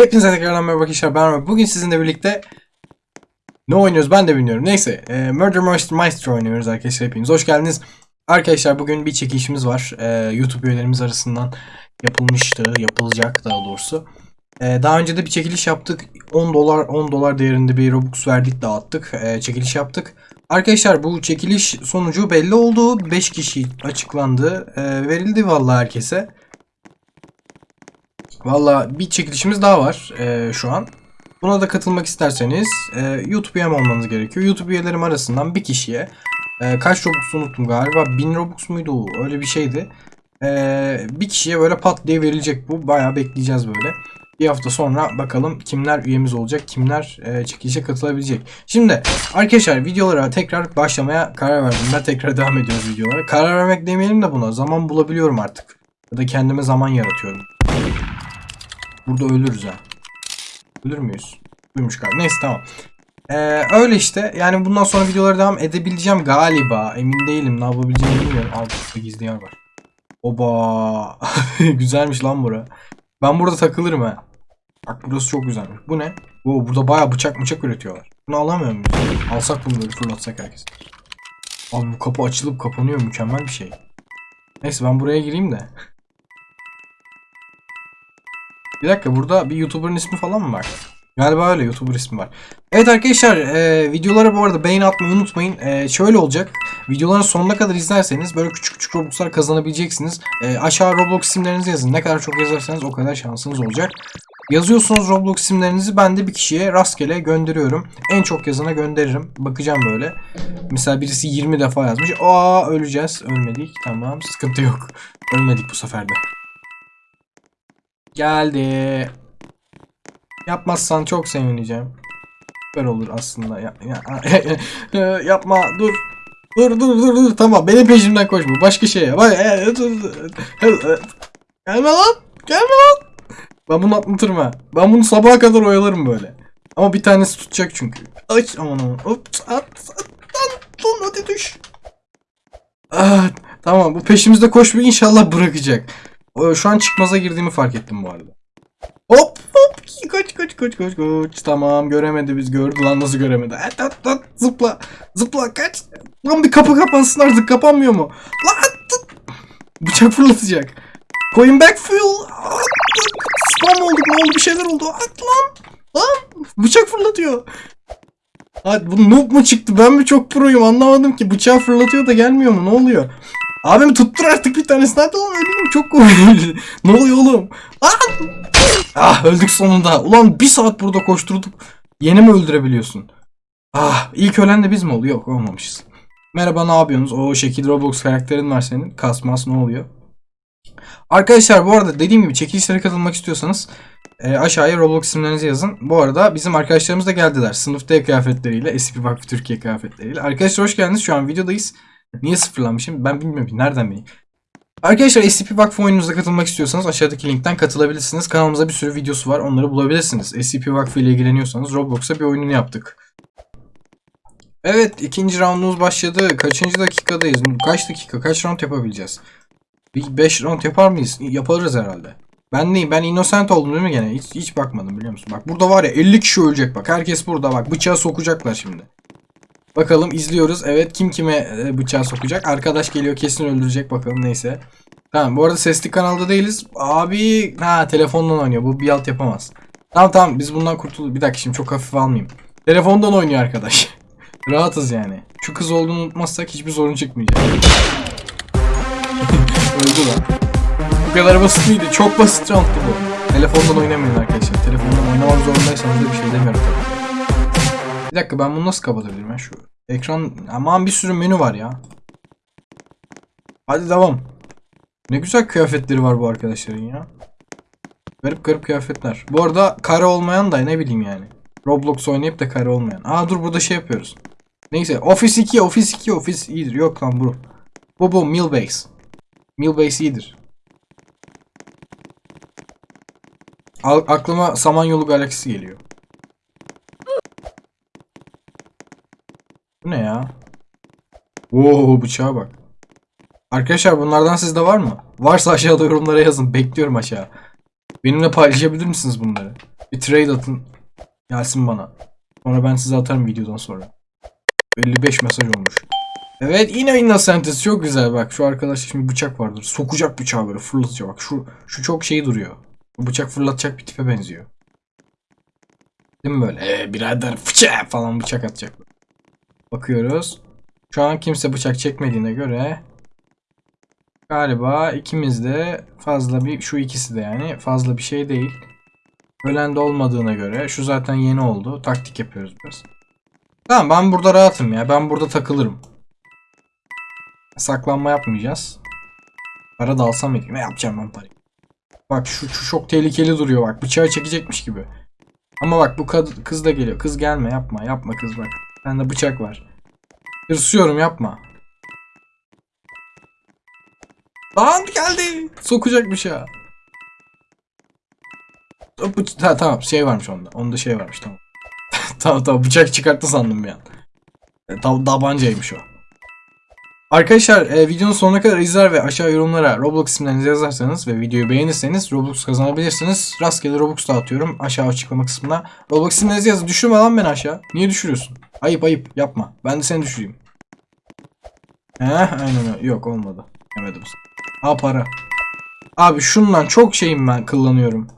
Hepinize tekrardan merhaba arkadaşlar ben Ömer. Bugün sizinle birlikte ne oynuyoruz ben de bilmiyorum. Neyse e, Murder Maestro oynuyoruz arkadaşlar hepiniz. Hoş geldiniz. Arkadaşlar bugün bir çekilişimiz var. E, YouTube üyelerimiz arasından yapılmıştı. Yapılacak daha doğrusu. E, daha önce de bir çekiliş yaptık. 10 dolar 10 dolar değerinde bir Robux verdik dağıttık. E, çekiliş yaptık. Arkadaşlar bu çekiliş sonucu belli oldu. 5 kişi açıklandı. E, verildi vallahi herkese. Valla bir çekilişimiz daha var e, şu an. Buna da katılmak isterseniz e, YouTube üyem olmanız gerekiyor. YouTube üyelerim arasından bir kişiye e, kaç Robux unuttum galiba 1000 Robux muydu o? öyle bir şeydi. E, bir kişiye böyle pat diye verilecek bu. Bayağı bekleyeceğiz böyle. Bir hafta sonra bakalım kimler üyemiz olacak, kimler e, çekilişe katılabilecek. Şimdi arkadaşlar videolara tekrar başlamaya karar verdim. Ben tekrar devam ediyoruz videolara. Karar vermek demeyelim de buna. Zaman bulabiliyorum artık. Ya da kendime zaman yaratıyorum. Burada ölürüz ha. Ölür müyüz? Ölmüş galiba. Neyse tamam. Ee, öyle işte. Yani bundan sonra videolara devam edebileceğim galiba. Emin değilim. Ne yapabileceğimi bilmiyorum. Altta gizli yer var. Oba. Güzelmiş lan bura. Ben burada takılırım ha. Bak burası çok güzelmiş. Bu ne? Oo, burada baya bıçak bıçak üretiyorlar. Bunu alamıyor muyuz? Alsak bunu böyle fırlatsak herkes. Abi bu kapı açılıp kapanıyor. Mükemmel bir şey. Neyse ben buraya gireyim de. Bir dakika burada bir YouTuber'ın ismi falan mı var? Galiba öyle YouTuber ismi var. Evet arkadaşlar e, videolara bu arada beğeni atmayı unutmayın. E, şöyle olacak. Videoların sonuna kadar izlerseniz böyle küçük küçük Robux'lar kazanabileceksiniz. E, aşağı Roblox isimlerinizi yazın. Ne kadar çok yazarsanız o kadar şansınız olacak. Yazıyorsunuz Roblox isimlerinizi ben de bir kişiye rastgele gönderiyorum. En çok yazana gönderirim. Bakacağım böyle. Mesela birisi 20 defa yazmış. Aa öleceğiz. Ölmedik. Tamam sıkıntı yok. Ölmedik bu sefer de. Geldi. Yapmazsan çok sevineceğim. Süper olur aslında. Ya, ya- yapma dur. Dur dur dur dur tamam benim peşimden koşma. Başka şey dur, dur. Gelme lan. Gelme lan. Ben bunu atlatırım ha. Ben bunu sabaha kadar oyalarım böyle. Ama bir tanesi tutacak çünkü. Aç aman aman. Hop at at lan lan hadi düş. Ah, tamam bu peşimizde koşmayı inşallah bırakacak. O, Şu an çıkmaza girdiğimi fark ettim bu arada. Hop hop kaç kaç kaç kaç kaç. Tamam göremedi biz gördü lan nasıl göremedi. At at at zıpla zıpla kaç. Lan bir kapı kapansın artık kapanmıyor mu? Lan. Bıçak fırlatacak. Coin back fuel. Spam olduk ne oldu bir şeyler oldu. At lan. Lan bıçak fırlatıyor. Hadi bu noob mu çıktı ben mi çok proyum anlamadım ki bıçağı fırlatıyor da gelmiyor mu ne oluyor? Abim tuttur artık bir tanesini hadi oğlum öldüm çok komik. ne oluyor oğlum? Lan! Ah öldük sonunda. Ulan bir saat burada koşturduk. Yeni mi öldürebiliyorsun? Ah ilk ölen de biz mi oldu? Yok olmamışız. Merhaba ne yapıyorsunuz? O şekil Roblox karakterin var senin. Kasmas ne oluyor? Arkadaşlar bu arada dediğim gibi çekilişlere katılmak istiyorsanız e, aşağıya Roblox isimlerinizi yazın. Bu arada bizim arkadaşlarımız da geldiler. Sınıfta kıyafetleriyle. SCP Vakfı Türkiye kıyafetleriyle. Arkadaşlar hoş geldiniz. Şu an videodayız. Niye sıfırlanmışım? Ben bilmiyorum. Nereden bileyim? Arkadaşlar SCP Vakfı oyununuza katılmak istiyorsanız aşağıdaki linkten katılabilirsiniz. Kanalımızda bir sürü videosu var. Onları bulabilirsiniz. SCP Vakfı ile ilgileniyorsanız Roblox'a bir oyununu yaptık. Evet ikinci roundumuz başladı. Kaçıncı dakikadayız? Kaç dakika? Kaç round yapabileceğiz? Bir 5 round yapar mıyız? Yaparız herhalde. Ben neyim? Ben innocent oldum değil mi gene? Hiç, hiç bakmadım biliyor musun? Bak burada var ya 50 kişi ölecek bak. Herkes burada bak. Bıçağı sokacaklar şimdi. Bakalım izliyoruz. Evet kim kime e, bıçağı sokacak? Arkadaş geliyor kesin öldürecek bakalım neyse. Tamam bu arada sesli kanalda değiliz. Abi ha telefondan oynuyor. Bu bir alt yapamaz. Tamam tamam biz bundan kurtulduk. Bir dakika şimdi çok hafif almayayım. Telefondan oynuyor arkadaş. Rahatız yani. Şu kız olduğunu unutmazsak hiçbir sorun çıkmayacak. Öldü lan. Bu kadar basit miydi? Çok basit roundtu bu. Telefondan oynamayın arkadaşlar. Telefondan oynamak zorundaysanız da bir şey demiyorum tabii. Bir dakika ben bunu nasıl kapatabilirim ya şu ekran aman bir sürü menü var ya. Hadi devam. Ne güzel kıyafetleri var bu arkadaşların ya. Garip garip kıyafetler. Bu arada kare olmayan da ne bileyim yani. Roblox oynayıp da kare olmayan. Aa dur burada şey yapıyoruz. Neyse Office 2 Office 2 Office iyidir. Yok lan bu. Bu bu Millbase. Millbase iyidir. Aklıma Samanyolu galaksisi geliyor. Bu ne ya? Oo bıçağa bak. Arkadaşlar bunlardan sizde var mı? Varsa aşağıda yorumlara yazın. Bekliyorum aşağı. Benimle paylaşabilir misiniz bunları? Bir trade atın. Gelsin bana. Sonra ben size atarım videodan sonra. 55 mesaj olmuş. Evet yine Innocentes çok güzel bak şu arkadaş şimdi bıçak vardır. Sokacak bıçağı böyle fırlatacak bak şu şu çok şey duruyor. Bu bıçak fırlatacak bir tipe benziyor. Değil mi böyle? Ee, birader fıça falan bıçak atacak. Bakıyoruz. Şu an kimse bıçak çekmediğine göre galiba ikimiz de fazla bir şu ikisi de yani fazla bir şey değil. Ölen de olmadığına göre şu zaten yeni oldu. Taktik yapıyoruz biraz. Tamam ben burada rahatım ya. Ben burada takılırım. Saklanma yapmayacağız. Para da alsam mıydı? Ne yapacağım ben parayı? Bak şu, şu çok tehlikeli duruyor bak. Bıçağı çekecekmiş gibi. Ama bak bu kız da geliyor. Kız gelme yapma. Yapma kız bak. Bende bıçak var. Hırsıyorum yapma. Lan geldi. Sokacak bıçağı. Bıç- ha, tamam şey varmış onda. Onda şey varmış tamam. tamam tamam bıçak çıkarttı sandım bir an. E, ta- tabancaymış o. Arkadaşlar e, videonun sonuna kadar izler ve aşağı yorumlara Roblox isimlerinizi yazarsanız ve videoyu beğenirseniz Robux kazanabilirsiniz. Rastgele Robux dağıtıyorum aşağı açıklama kısmına. Roblox isimlerinizi yazın. Düşürme lan beni aşağı. Niye düşürüyorsun? Ayıp ayıp yapma. Ben de seni düşüreyim. Heh aynen öyle. Yok olmadı. Yemedim. Ha para. Abi şundan çok şeyim ben kullanıyorum.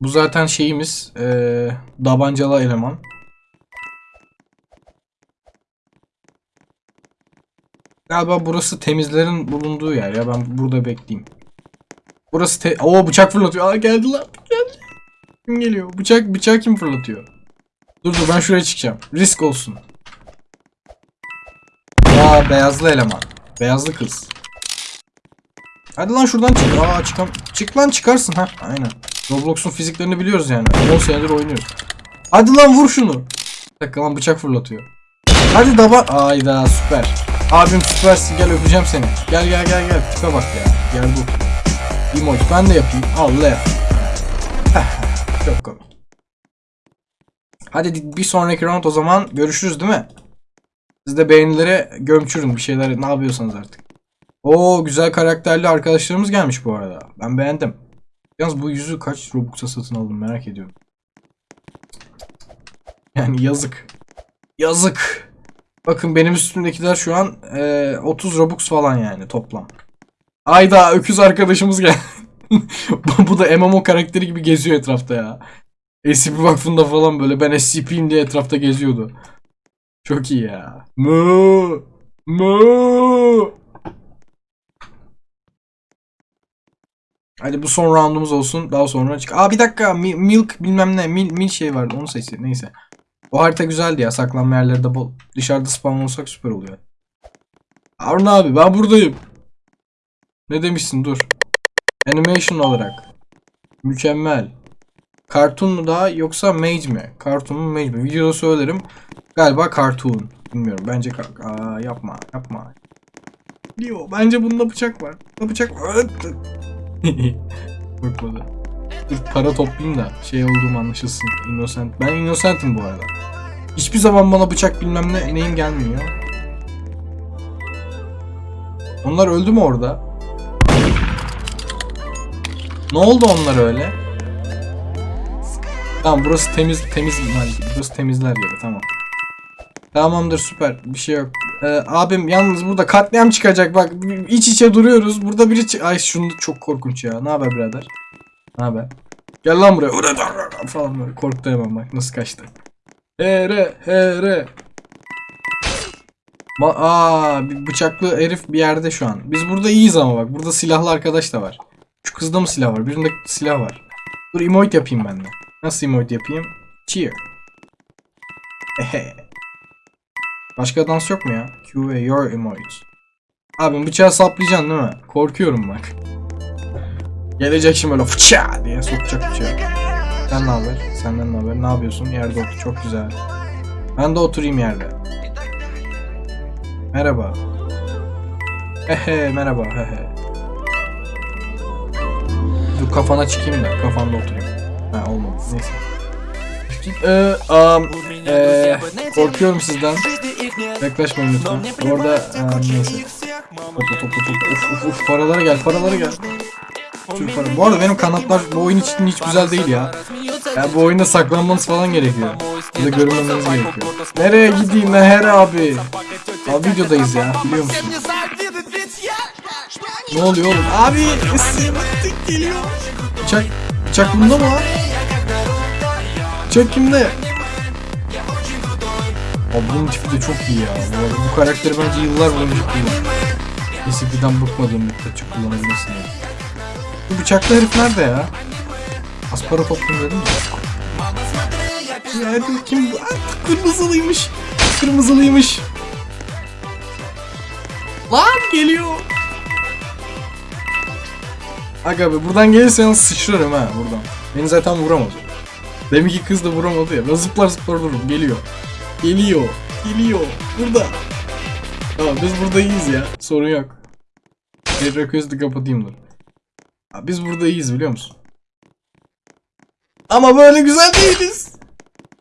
Bu zaten şeyimiz. Eee dabancalı eleman. Galiba burası temizlerin bulunduğu yer ya. Ben burada bekleyeyim. Burası te... Oo bıçak fırlatıyor. Aa geldi lan. Geldi. Kim geliyor? Bıçak bıçağı kim fırlatıyor? Dur dur ben şuraya çıkacağım. Risk olsun. Aa beyazlı eleman. Beyazlı kız. Hadi lan şuradan çık. Aa çıkam. Çık lan çıkarsın ha. Aynen. Roblox'un fiziklerini biliyoruz yani. 10 senedir oynuyoruz. Hadi lan vur şunu. Bir dakika lan bıçak fırlatıyor. Hadi daba. Ayda süper. Abim süpersin gel öpeceğim seni. Gel gel gel gel. Tipe bak ya. Gel bu. Emoji ben de yapayım. Allah yap. Çok komik. Hadi bir sonraki round o zaman görüşürüz değil mi? Siz de beğenilere gömçürün bir şeyler ne yapıyorsanız artık. Oo güzel karakterli arkadaşlarımız gelmiş bu arada. Ben beğendim. Yalnız bu yüzü kaç Robux'a satın aldım merak ediyorum. Yani yazık. Yazık. Bakın benim üstümdekiler şu an e, 30 Robux falan yani toplam. Ayda öküz arkadaşımız bu, bu da MMO karakteri gibi geziyor etrafta ya. SCP Vakfı'nda falan böyle ben SCP'yim diye etrafta geziyordu. Çok iyi ya. Mu mu. Hadi bu son roundumuz olsun. Daha sonra çık. Aa bir dakika. Mi- milk bilmem ne. Mil, mil şey vardı. Onu seçti. Neyse. O harita güzeldi ya. Saklanma yerleri de bol. Dışarıda spawn olsak süper oluyor. Harun abi ben buradayım. Ne demişsin dur. Animation olarak. Mükemmel. Cartoon mu daha yoksa Mage mi? Cartoon mu Mage mi? Videoda söylerim. Galiba Cartoon. Bilmiyorum. Bence ka- Aa, yapma yapma. Yo, bence bunda bıçak var. Bunda bıçak var. Bakmadı. Dur para toplayayım da şey olduğum anlaşılsın. Innocent. Ben Innocent'im bu arada. Hiçbir zaman bana bıçak bilmem ne neyim gelmiyor. Onlar öldü mü orada? Ne oldu onlar öyle? Tamam burası temiz temiz burası temizler yeri tamam. Tamamdır süper bir şey yok. Ee, abim yalnız burada katliam çıkacak bak iç içe duruyoruz. Burada biri çı- Ay şunu çok korkunç ya. Ne haber birader? Ne haber? Gel lan buraya. falan böyle korktu hemen bak nasıl kaçtı. Here here. Ma Aa bir bıçaklı herif bir yerde şu an. Biz burada iyiyiz ama bak burada silahlı arkadaş da var. Şu kızda mı silah var? Birinde silah var. Dur emote yapayım ben de. Nasıl emote yapayım? Cheer. Ehe. Başka dans yok mu ya? Q ve your emote. Abim bıçağı saplayacaksın değil mi? Korkuyorum bak. Gelecek şimdi böyle fıça diye sokacak bıçağı. Sen ne haber? Senden ne haber? Ne yapıyorsun? Yerde otur. Çok güzel. Ben de oturayım yerde. Merhaba. Hehe merhaba hehe. Dur kafana çıkayım da kafanda oturayım. Ha olmadı neyse. Ee, um, ee, korkuyorum sizden. Yaklaşmayın lütfen. Orada um, neyse. Topla topla topla. Uf uf uf paralara gel paralara gel. Para. Bu arada benim kanatlar bu oyun için hiç güzel değil ya. Ya bu oyunda saklanmanız falan gerekiyor. Ya da görünmemeniz gerekiyor. Nereye gideyim Meher abi? Abi videodayız ya biliyor musun? Ne oluyor oğlum? Abi ısınıktık geliyor. Bıçak, bıçak bunda mı lan? Bıçak kimde? Abi bunun tipi de çok iyi ya. Bu, arada bu karakteri bence yıllar boyunca kullan. PCP'den bıkmadığım müddetçe kullanabilirsin ya. Bu bıçaklı herif nerede ya? Aspara toplum dedim? Ya herif kim? Aa, kırmızılıymış. Kırmızılıymış. Lan geliyor. Aga be buradan gelirsen sıçrarım ha buradan. Beni zaten vuramaz. Demek ki kız da vuramadı ya. Ben zıplar zıplar dururum. Geliyor. Geliyor. Geliyor. Burada. Tamam biz burada iyiyiz ya. Sorun yok. Quest'i kapatayım dur. Biz burada iyiyiz biliyor musun? Ama böyle güzel değiliz.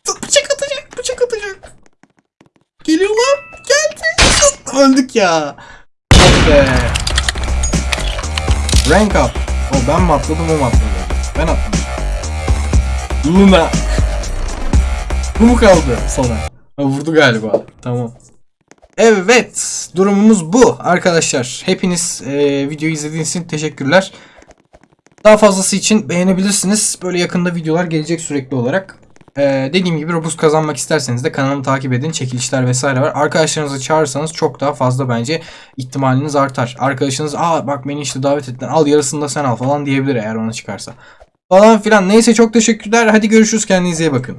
Bıçak atacak. Bıçak atacak. Geliyor lan. Geldi. Öldük ya. Be. Rank up. O ben mi atladım o mu atladı? Ben atladım. Luna. Bu mu kaldı sonra? Ha, vurdu galiba. Tamam. Evet. Durumumuz bu arkadaşlar. Hepiniz e, videoyu izlediğiniz için teşekkürler. Daha fazlası için beğenebilirsiniz. Böyle yakında videolar gelecek sürekli olarak. Ee, dediğim gibi Robux kazanmak isterseniz de kanalımı takip edin. Çekilişler vesaire var. Arkadaşlarınızı çağırırsanız çok daha fazla bence ihtimaliniz artar. Arkadaşınız aa bak beni işte davet ettiler al yarısını da sen al falan diyebilir eğer ona çıkarsa. Falan filan. Neyse çok teşekkürler. Hadi görüşürüz. Kendinize iyi bakın.